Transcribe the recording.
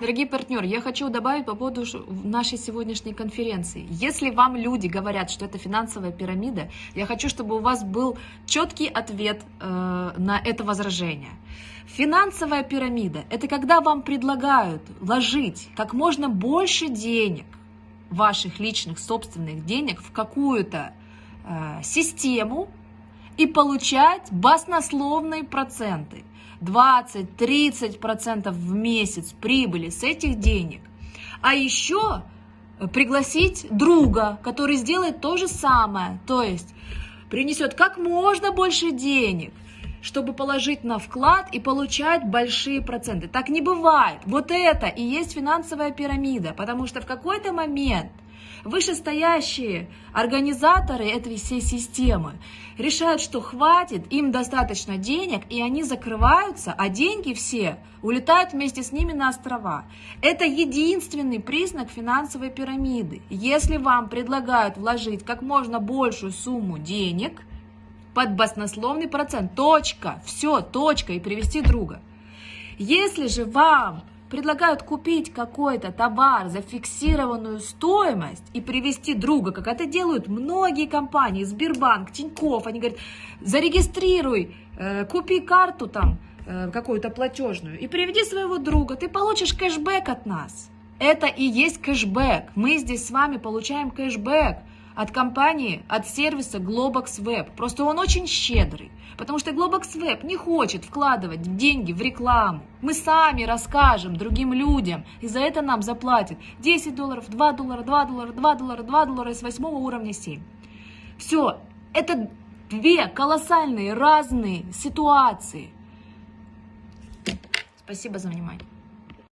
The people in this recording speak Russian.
Дорогие партнеры, я хочу добавить по поводу нашей сегодняшней конференции. Если вам люди говорят, что это финансовая пирамида, я хочу, чтобы у вас был четкий ответ э, на это возражение. Финансовая пирамида – это когда вам предлагают вложить как можно больше денег, ваших личных собственных денег, в какую-то э, систему и получать баснословные проценты – 20-30% в месяц прибыли с этих денег. А еще пригласить друга, который сделает то же самое, то есть принесет как можно больше денег, чтобы положить на вклад и получать большие проценты. Так не бывает. Вот это и есть финансовая пирамида, потому что в какой-то момент – Вышестоящие организаторы этой всей системы решают, что хватит, им достаточно денег, и они закрываются, а деньги все улетают вместе с ними на острова. Это единственный признак финансовой пирамиды. Если вам предлагают вложить как можно большую сумму денег под баснословный процент, точка, все, точка, и привести друга. Если же вам предлагают купить какой-то товар за фиксированную стоимость и привести друга, как это делают многие компании, Сбербанк, Тинькофф, они говорят, зарегистрируй, э, купи карту там э, какую-то платежную и приведи своего друга, ты получишь кэшбэк от нас. Это и есть кэшбэк. Мы здесь с вами получаем кэшбэк от компании, от сервиса Globox Web. Просто он очень щедрый, потому что Globox Web не хочет вкладывать деньги в рекламу. Мы сами расскажем другим людям, и за это нам заплатят 10 долларов, 2 доллара, 2 доллара, 2 доллара, 2 доллара с 8 уровня 7. Все, это две колоссальные разные ситуации. Спасибо за внимание.